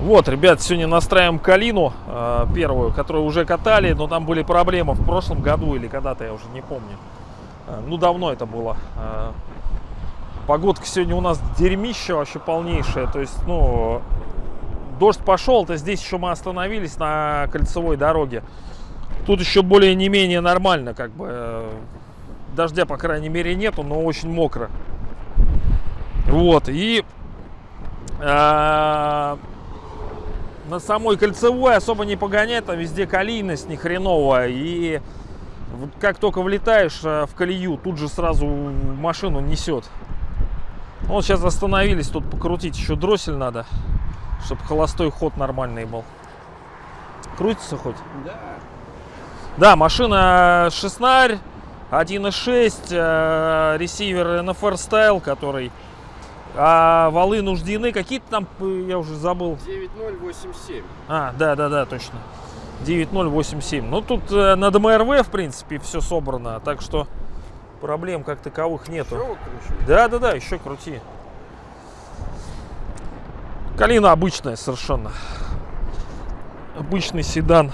Вот, ребят, сегодня настраиваем калину э, первую, которую уже катали, но там были проблемы в прошлом году или когда-то, я уже не помню. Э, ну, давно это было. Э, погодка сегодня у нас дерьмище вообще полнейшее. То есть, ну, дождь пошел, то здесь еще мы остановились на кольцевой дороге. Тут еще более не менее нормально, как бы. э, Дождя, по крайней мере, нету, но очень мокро. Вот, и... э, на самой кольцевой особо не погонять, там везде калийность не хреновая. И как только влетаешь э, в колею, тут же сразу машину несет. Вот сейчас остановились, тут покрутить еще дроссель надо, чтобы холостой ход нормальный был. Крутится хоть? Да. Да, машина шестнарь, 1.6, э, ресивер NFR Style, который... А валы нуждены, какие-то там, э, я уже забыл. 9087. А, да, да, да, точно. 9087. Ну, тут э, на ДМРВ, в принципе, все собрано, так что проблем как таковых нету. Что кручу? Да, да, да, еще крути. Калина обычная совершенно. Обычный седан.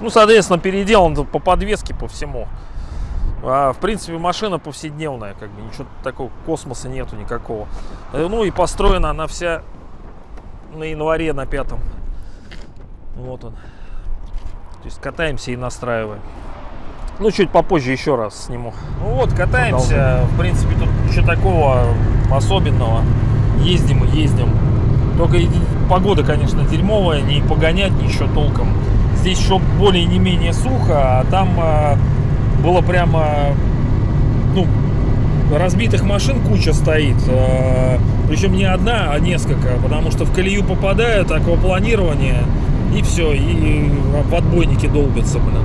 Ну, соответственно, переделан по подвеске, по всему. А, в принципе, машина повседневная, как бы ничего такого космоса нету никакого. Э, Ну и построена она вся на январе на пятом. Вот он. То есть катаемся и настраиваем. Ну, чуть попозже еще раз сниму. Ну вот, катаемся. В принципе, тут ничего такого особенного. Ездим и ездим. Только погода, конечно, дерьмовая, не погонять ничего толком. Здесь еще более не менее сухо, а там а, было прямо, ну, разбитых машин куча стоит. э, Причем не одна, а несколько, потому что в колею попадают, аквапланирование, и все, и в отбойники долбятся, блин.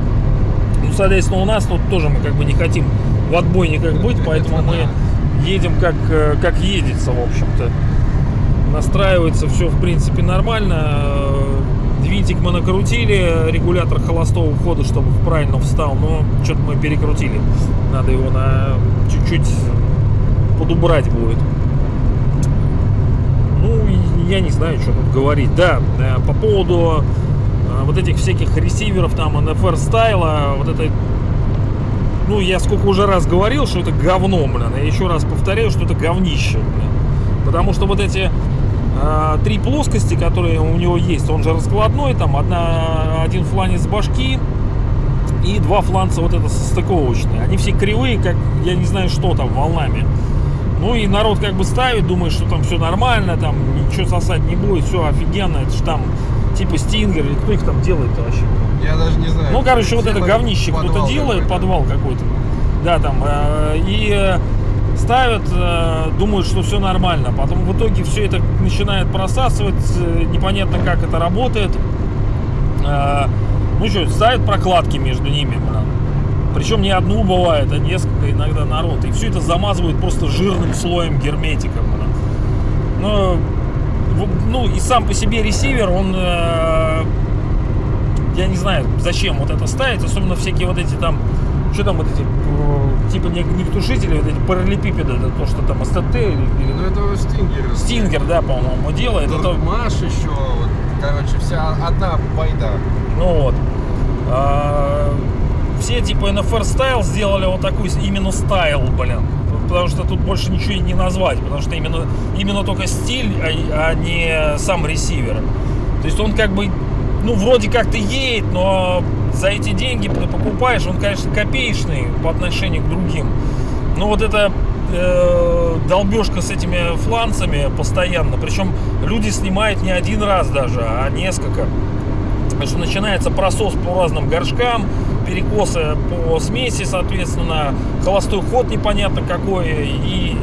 Ну, соответственно, у нас тут тоже мы как бы не хотим в отбойниках быть, поэтому мы едем как, э, как едется, в общем-то. Настраивается все, в принципе, нормально. Э, Винтик мы накрутили, регулятор холостого хода, чтобы правильно встал, но что-то мы перекрутили. Надо его на чуть-чуть подубрать будет. Ну, я не знаю, что тут говорить. Да, э, по поводу э, вот этих всяких ресиверов, там, NFR стайла, вот это ну, я сколько уже раз говорил, что это говно, блин. Я еще раз повторяю, что это говнище, блин. Потому что вот эти три плоскости, которые у него есть, он же раскладной, там одна, один фланец башки и два фланца вот это состыковочные. Они все кривые, как я не знаю что там, волнами. Ну и народ как бы ставит, думает, что там все нормально, там ничего сосать не будет, все офигенно, это же там типа стингер, или кто их там делает вообще? Я даже не знаю. Ну, короче, вот это говнище кто-то делает, подвал какой-то. Да, там. э, И э, ставят, э, думают, что все нормально. Потом в итоге все это начинает просасывать, э, непонятно как это работает. Э, Ну что, ставят прокладки между ними, блин. Причем не одну бывает, а несколько иногда народ. И все это замазывают просто жирным слоем герметика. блин. Но, в- ну и сам по себе ресивер, он я не знаю, зачем вот это ставить, особенно всякие вот эти там, что там вот эти, э, типа не, не тушители, вот эти параллелепипеды, это то, что там СТТ или, Ну это стингер. Стингер, да, по-моему, делает. Это, Маш еще, вот, короче, вся одна байда. ну вот. А, все типа NFR Style сделали вот такой именно стайл, блин. Потому что тут больше ничего не назвать, потому что именно, именно только стиль, а, а не сам ресивер. То есть он как бы, ну, вроде как ты едет, но за эти деньги покупаешь, он, конечно, копеечный по отношению к другим. Но вот это э, долбежка с этими фланцами постоянно. Причем люди снимают не один раз даже, а несколько. Потому что начинается просос по разным горшкам, перекосы по смеси, соответственно, холостой ход непонятно какой. И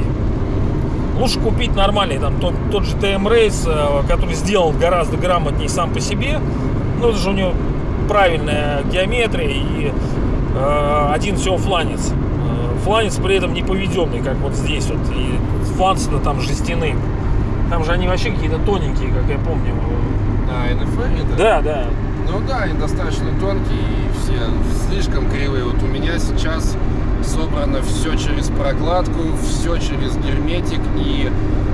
лучше купить нормальный, там, тот, тот же TM Race, э, который сделан гораздо грамотнее сам по себе. Ну, это же у него правильная геометрия и э, один всего фланец. Э, Фланец при этом не поведенный, как вот здесь вот. И фланцы-то там жестяные. Там же они вообще какие-то тоненькие, как я помню. А, НФР это? Да, да. Ну да, и достаточно тонкий, и все слишком кривые. Вот у меня сейчас собрано все через прокладку, все через герметик, и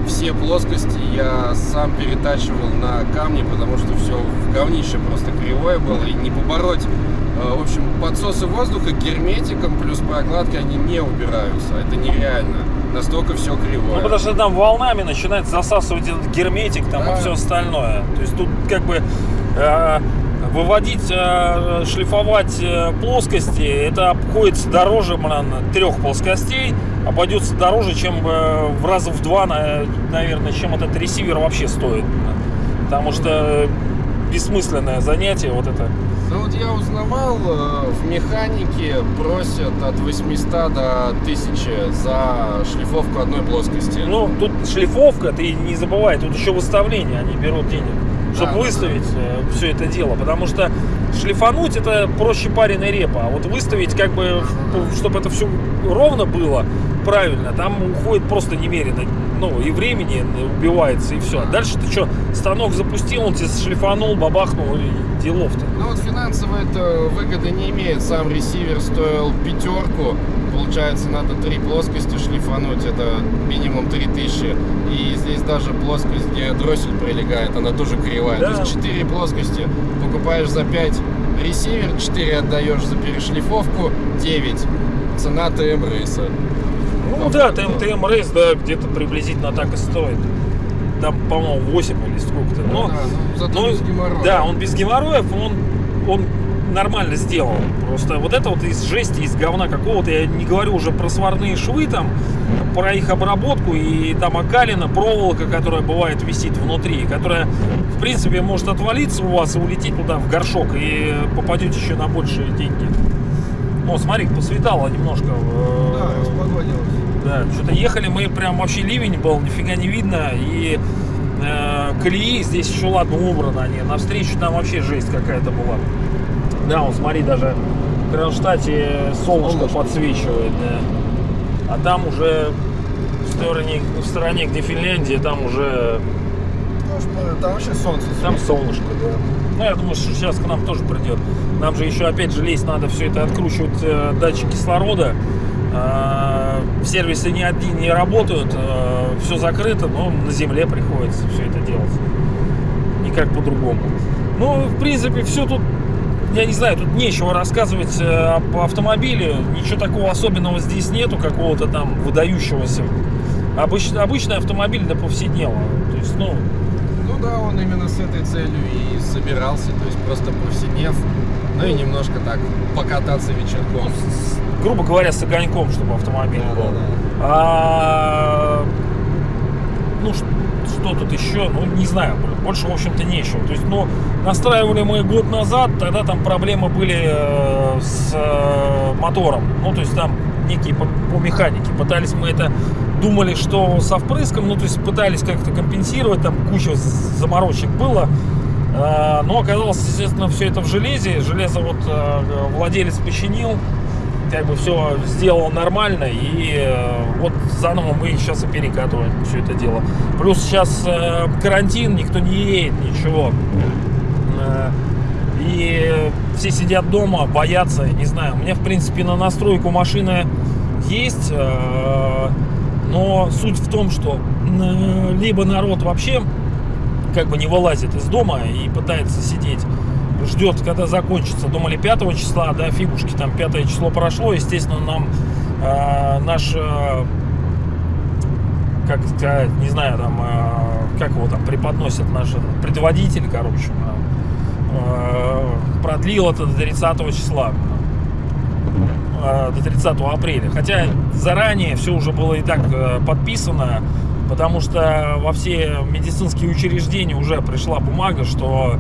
все плоскости я сам перетачивал на камни, потому что все в говнище просто кривое было, и не побороть. Э, В общем, подсосы воздуха герметиком плюс прокладкой, они не убираются. Это нереально. Настолько все кривое. Ну, потому что там волнами начинает засасывать этот герметик там, Да. и все остальное. То есть тут как бы э, выводить, э, шлифовать э, плоскости, это обходится дороже, блин, трех плоскостей, обойдется дороже, чем э, в раза в два, на- наверное, чем этот ресивер вообще стоит. Потому что бессмысленное занятие вот это. Ну вот я узнавал, в механике просят от 800 до 1000 за шлифовку одной плоскости. Ну, тут шлифовка, ты не забывай, тут еще выставление, они берут денег, чтобы да, выставить все это дело. Потому что шлифануть это проще пареной репа, а вот выставить, как бы, чтобы это все ровно было, правильно, там уходит просто немерено. Ну, и времени убивается, и все. Дальше ты что, станок запустил, он тебе шлифанул, бабахнул, и делов-то. Ну вот финансово это выгоды не имеет. Сам ресивер стоил пятерку. Получается, надо три плоскости шлифануть. Это минимум 3000. И здесь даже плоскость, где дроссель прилегает, она тоже кривая. Да. То есть 4 плоскости покупаешь за 5 ресивер, 4 отдаешь за перешлифовку, 9. Цена ТМ рейса. Ну да, факту. ТМ, ТМ рейс, да, где-то приблизительно так и стоит. Там, по-моему, 8 или сколько-то. Но, да, ну, без геморроя. Да, он без геморроев, он, он нормально сделан. Просто вот это вот из жести, из говна какого-то, я не говорю уже про сварные швы там, про их обработку и там окалина, проволока, которая бывает висит внутри, которая, в принципе, может отвалиться у вас и улететь туда в горшок, и попадете еще на большие деньги. О, смотри, посветало немножко. э, Да, распогодилось. да, что-то ехали мы, прям вообще ливень был, нифига не видно, и э, колеи здесь еще ладно убраны они, навстречу там вообще жесть какая-то была. Да, вот смотри, даже в Кронштадте солнышко, Солнышко. подсвечивает, да. А там уже в стороне, в стороне, где Финляндия, там уже, Ну, Там вообще солнце. там солнышко, да. Ну, я думаю, что сейчас к нам тоже придет. Нам же еще, опять же, лезть надо все это откручивать э, датчик кислорода. Э, сервисы ни одни не работают, все закрыто, но на земле приходится все это делать. Никак по-другому. Ну, в принципе, все тут, я не знаю, тут нечего рассказывать э, об автомобиле. Ничего такого особенного здесь нету, какого-то там выдающегося. Обыч- обычный автомобиль для повседневного. То есть, ну, Ну да, он именно с этой целью и собирался, то есть просто повседнев, ну и немножко так покататься вечерком. с- грубо говоря, с огоньком, чтобы автомобиль был. Да-да-да. А, ну, ш- что тут еще? Ну, не знаю, больше, в общем-то, нечего. То есть, ну, настраивали мы год назад, тогда там проблемы были э, с э, мотором. Ну, то есть, там некие по, по механике. Пытались мы это, думали, что со впрыском, ну, то есть, пытались как-то компенсировать, там куча заморочек было. А, Но оказалось, естественно, все это в железе. Железо вот э, владелец починил, как бы все сделал нормально, и э, вот заново мы сейчас и перекатываем все это дело. Плюс сейчас э, карантин, никто не едет, ничего. Э, И все сидят дома, боятся, не знаю. У меня, в принципе, на настройку машины есть, э, но суть в том, что э, либо народ вообще как бы не вылазит из дома и пытается сидеть, ждет, когда закончится. Думали 5 числа, да, фигушки, там 5 число прошло, естественно, нам э, наш, э, как сказать, не знаю, там, э, как его там преподносят, наш предводитель, короче, э, продлил это до 30 числа до 30 апреля. Хотя заранее все уже было и так э, подписано, потому что во все медицинские учреждения уже пришла бумага, что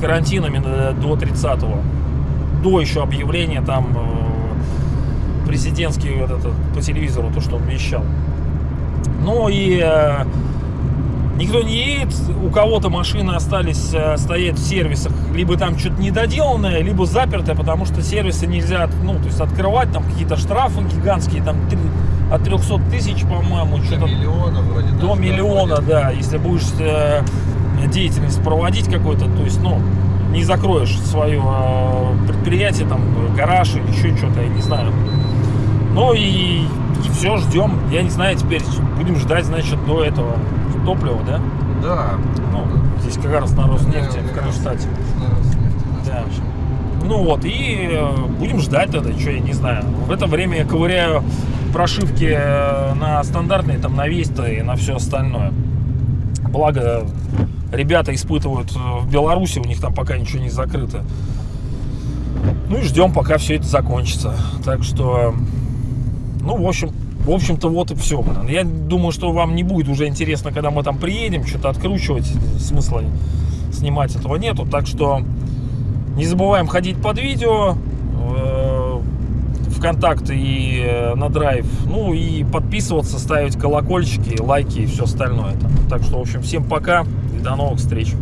карантин именно до 30 до еще объявления там э, президентский вот этот, по телевизору, то, что он вещал. Ну и э, никто не едет, у кого-то машины остались э, стоять в сервисах, либо там что-то недоделанное, либо запертое, потому что сервисы нельзя, ну, то есть открывать, там какие-то штрафы гигантские, там от 300 тысяч, по-моему, До что-то миллиона вроде. до миллиона, доходит. да, если будешь э, деятельность проводить какой-то, то есть, ну, не закроешь свое э, предприятие, там, гараж или еще что-то, я не знаю. Ну и, все, ждем. Я не знаю, теперь будем ждать, значит, до этого топлива, да? Да. Ну, здесь как раз на Роснефти в Кронштадте. Да. Ну вот, и э, будем ждать тогда, что я не знаю. В это время я ковыряю прошивки э, на стандартные, там, на Веста и на все остальное. Благо, ребята испытывают э, в Беларуси, у них там пока ничего не закрыто. Ну и ждем, пока все это закончится. Так что, ну, в общем, в общем-то, вот и все. Я думаю, что вам не будет уже интересно, когда мы там приедем, что-то откручивать. Смысла снимать этого нету. Так что не забываем ходить под видео. э, ВКонтакте и э, на драйв. Ну и подписываться, ставить колокольчики, лайки и все остальное. Так что, в общем, всем пока и до новых встреч.